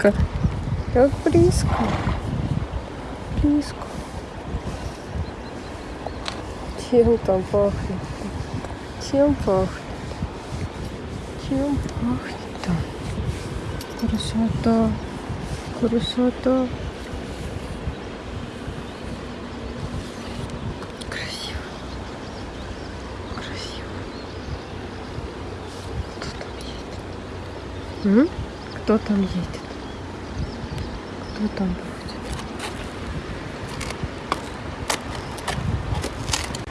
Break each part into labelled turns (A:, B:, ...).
A: Близко. Как близко. Близко. Чем там пахнет? Чем пахнет? Чем пахнет-то? Красота. Красота. Красиво. Кто там едет? Кто там будет?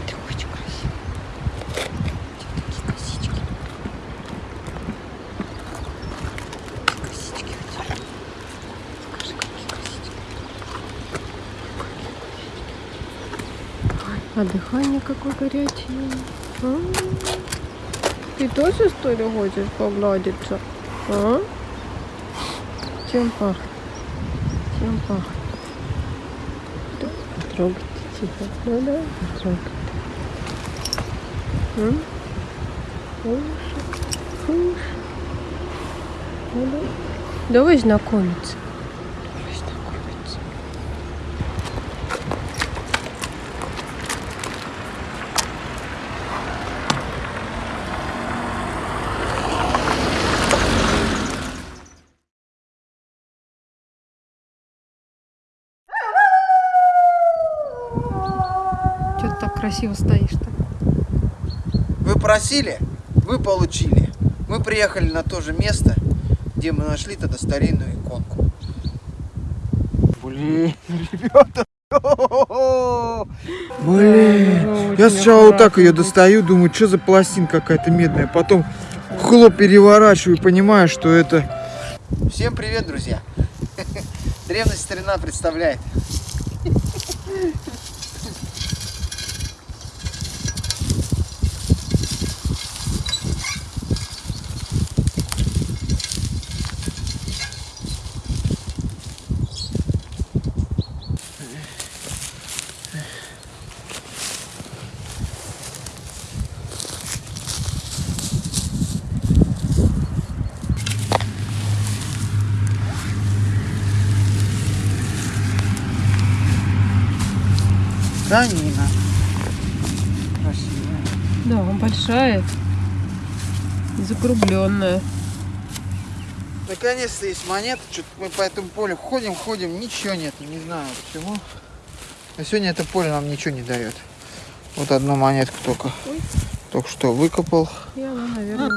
A: Ты очень красиво. Такие косички. Косички у тебя. Скажи, какие косички. А дыхание какое горячее. А? Ты тоже, что ли, хочешь погладиться? А? Чем пахнет? Чем пахнет? Да, Трогайте тихо. Ну да, трогайте. М? Слушай, слушай. Да. Давай знакомиться. Давай знакомиться. Что ты так красиво стоишь-то?
B: Вы просили, вы получили. Мы приехали на то же место, где мы нашли тогда старинную иконку. Блин, ребята. Блин. Я сначала вот так ее достаю, думаю, что за пластинка какая-то медная. Потом хлоп переворачиваю, понимаю, что это... Всем привет, друзья. Древность старина представляет. Данина. Красивая.
A: Да, большая. Закругленная.
B: Наконец-то есть монета. Что-то мы по этому полю ходим, ходим, ничего нет. Не знаю почему. А сегодня это поле нам ничего не дает. Вот одну монетку только.
A: Ой.
B: Только что выкопал.
A: И она, наверное,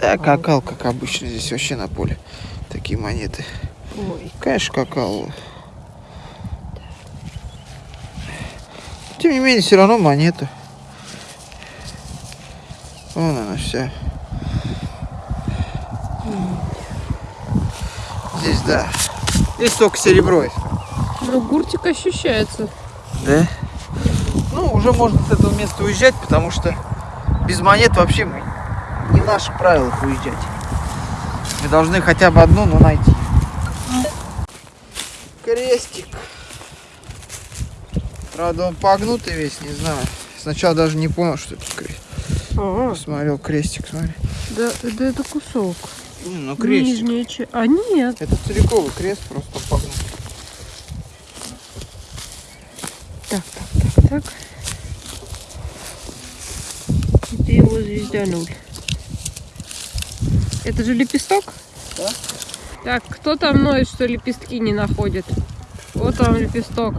B: Да, какал, как обычно здесь вообще на поле. Такие монеты.
A: Ой,
B: Конечно, какал. Тем не менее, все равно монета. Вон она вся. Здесь, да. Здесь только серебро
A: ну гуртик ощущается.
B: Да? Ну, уже можно с этого места уезжать, потому что без монет вообще мы не наше правило уезжать. Мы должны хотя бы одну, но найти. Крестик. Правда, он погнутый весь, не знаю. Сначала даже не понял, что это крест.
A: А,
B: Посмотрел крестик, смотри.
A: да, да это кусок.
B: Не, Ну, крестик.
A: Нижняя часть. А нет.
B: Это целиковый крест, просто погнутый.
A: Так, так, так, так. Это его звездануль. Это же лепесток?
B: Да.
A: Так, кто там ноет, что лепестки не находит? Вот он лепесток.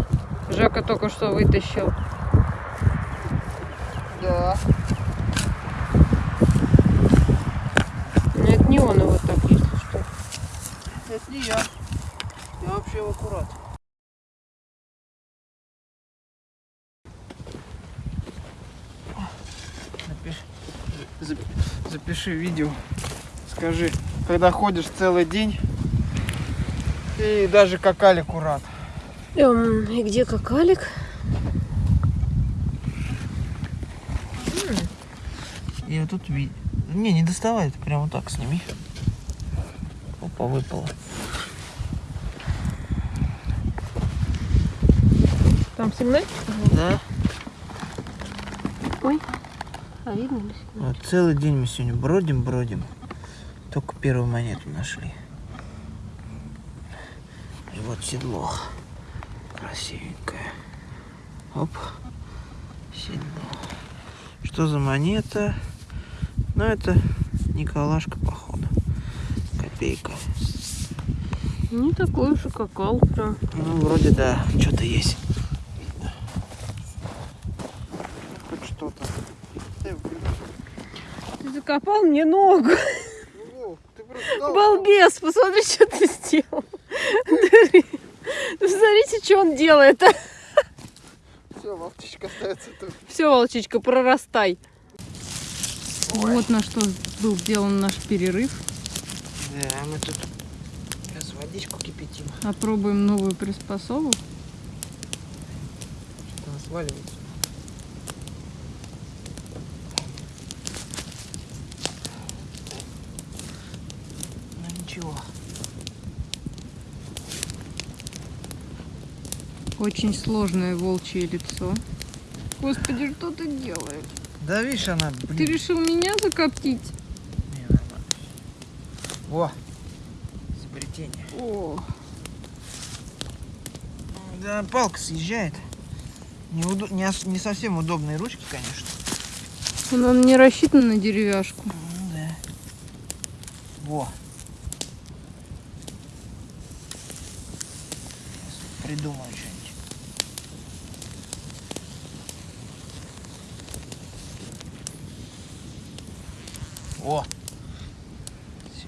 A: Жека только что вытащил.
B: Да.
A: Нет, не он его так, если что.
B: Это не я. Я вообще в аккурат. Напиши, зап- запиши видео. Скажи, когда ходишь целый день и даже какали курат.
A: Эм, и где какалик?
B: И вот тут ви- Не, не доставай, ты прямо так сними. Опа, выпало.
A: Там сигнальчик?
B: Да.
A: Ой. А видно ли?
B: Вот целый день мы сегодня бродим, бродим. Только первую монету нашли. И вот седло. Красивенькое. Оп. Седло. Что за монета? Ну, это Николашка, походу. Копейка.
A: Не такой уж и какал прям.
B: Ну, вроде да, что-то есть. Хоть что-то.
A: Ты закопал мне ногу.
B: Ну,
A: Балбес, посмотри, что ты сделал. Что он делает.
B: Все, Вовчичка остается тут.
A: Все, волчичка, прорастай.
B: Ой.
A: Вот на что был сделан наш перерыв.
B: Да, мы тут сейчас водичку кипятим.
A: Опробуем новую приспособу.
B: Что-то она сваливается. Ну ничего.
A: Очень сложное волчье лицо. Господи, что ты делаешь?
B: Да видишь, она, блин.
A: Ты решил меня закоптить?
B: Не, нормально. О, изобретение.
A: О,
B: Да, палка съезжает. Не, удо- не, не совсем удобные ручки, конечно.
A: она не рассчитана на деревяшку.
B: Ну да. Во. Придумаю что-нибудь. О! Все.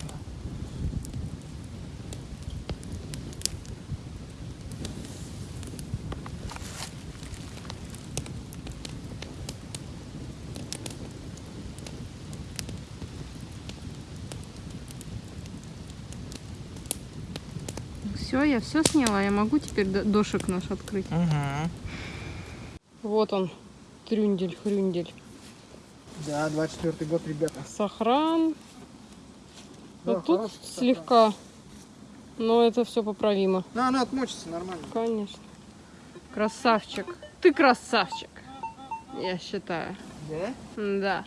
A: Все, я все сняла. Я могу теперь до- дошик наш открыть.
B: Угу.
A: Вот он, трюндель-хрюндель.
B: Да, 24 год, ребята.
A: Сохран.
B: Да,
A: вот тут
B: сохран.
A: слегка. Но это все поправимо.
B: Ну, она отмочится нормально.
A: Конечно. Красавчик. Ты красавчик. Я считаю.
B: Да?
A: Да.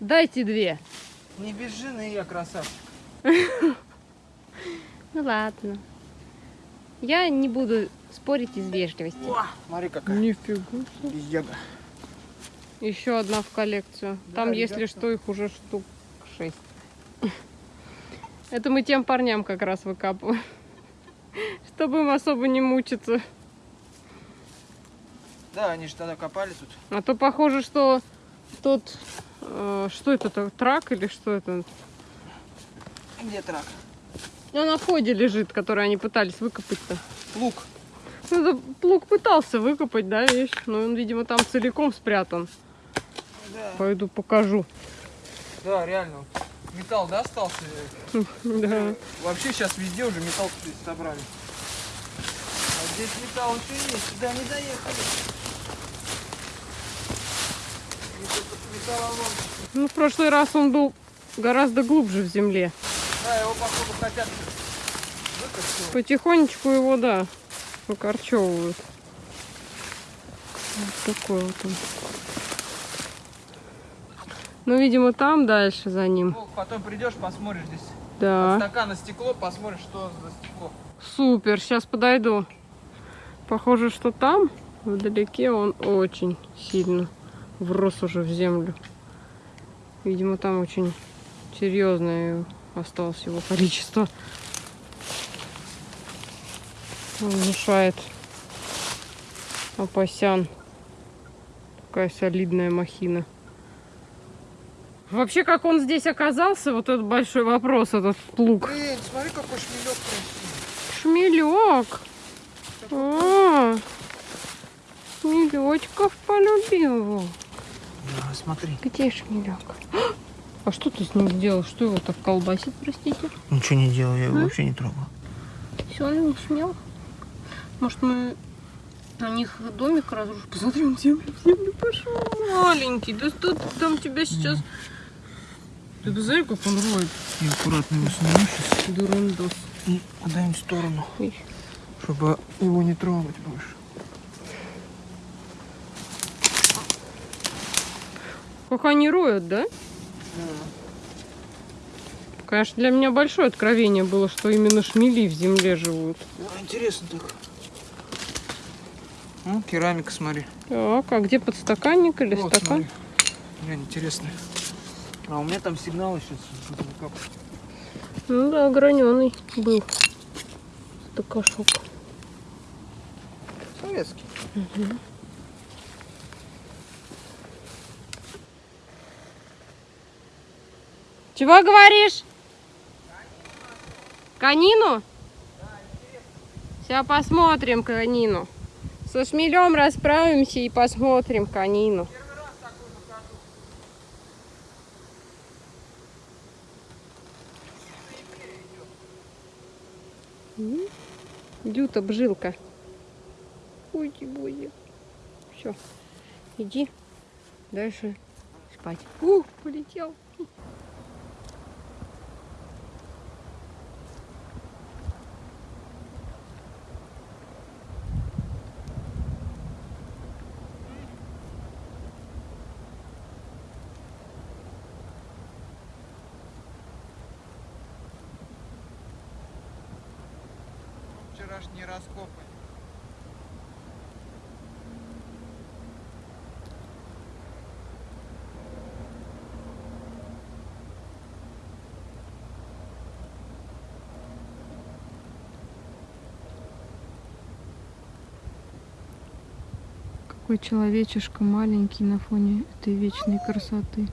A: Дайте две.
B: Не без жены я красавчик.
A: Ну ладно. Я не буду спорить из вежливости.
B: О, смотри какая.
A: Нифига.
B: Пиздега.
A: Еще одна в коллекцию.
B: Да,
A: Там, если что, их уже штук шесть. Это мы тем парням как раз выкапываем. Чтобы им особо не мучиться.
B: Да, они же тогда копали тут.
A: А то похоже, что тот... э, что это, то трак или что это?
B: Где трак?
A: Ну, на входе лежит, который они пытались выкопать-то.
B: Лук.
A: Ну, это плуг пытался выкопать, да, вещь? Но он, видимо, там целиком спрятан.
B: Да.
A: Пойду покажу.
B: Да, реально. Металл, да, остался?
A: Да.
B: Вообще сейчас везде уже металл собрали. А здесь металл еще есть, сюда не доехали.
A: Ну, в прошлый раз он был гораздо глубже в земле.
B: Да, его походу хотят выкопать.
A: Потихонечку его, да, выкорчевывают. Вот такой вот он. Ну, видимо, там дальше за ним.
B: Ну, потом придешь, посмотришь здесь. От
A: Да.
B: стакана стекло, посмотришь, что за стекло.
A: Супер, сейчас подойду. Похоже, что там, вдалеке, он очень сильно врос уже в землю. Видимо, там очень серьезное осталось его количество. Он Внушает Апасян. Такая солидная махина. Вообще, как он здесь оказался, вот этот большой вопрос, этот плуг.
B: Блин, смотри, какой шмелек красивый.
A: Шмелек. А, шмелечков полюбил.
B: Да, смотри.
A: Где шмелек? А что ты с ним сделал? Что его так колбасит, простите?
B: Ничего не делал, я его
A: А?
B: вообще не трогал.
A: Все, он не смел. Может, мы на них домик разрушим? Посмотри, он в землю, в землю пошел. Маленький, да что ты там тебя сейчас... Ты посмотри, как он роет.
B: Я аккуратно его сниму сейчас
A: Дурундос.
B: и куда-нибудь в сторону,
A: Ой.
B: чтобы его не трогать больше.
A: Как они роют, да? Конечно, для меня большое откровение было, что именно шмели в земле живут.
B: О, интересно так. Ну, керамика, смотри.
A: Так, а где подстаканник или
B: Вот,
A: стакан?
B: смотри. Блин, интересно. А у меня там сигнал еще.
A: Ну да, граненый был. Стакашок.
B: Советский.
A: Чего говоришь? Канину? Сейчас посмотрим канину. Со шмелем расправимся и посмотрим канину. Дюта бжилка. Уйди, будет. Все. Иди дальше спать. Ух, полетел.
B: Вчерашние раскопы.
A: Какой человечишка маленький на фоне этой вечной красоты.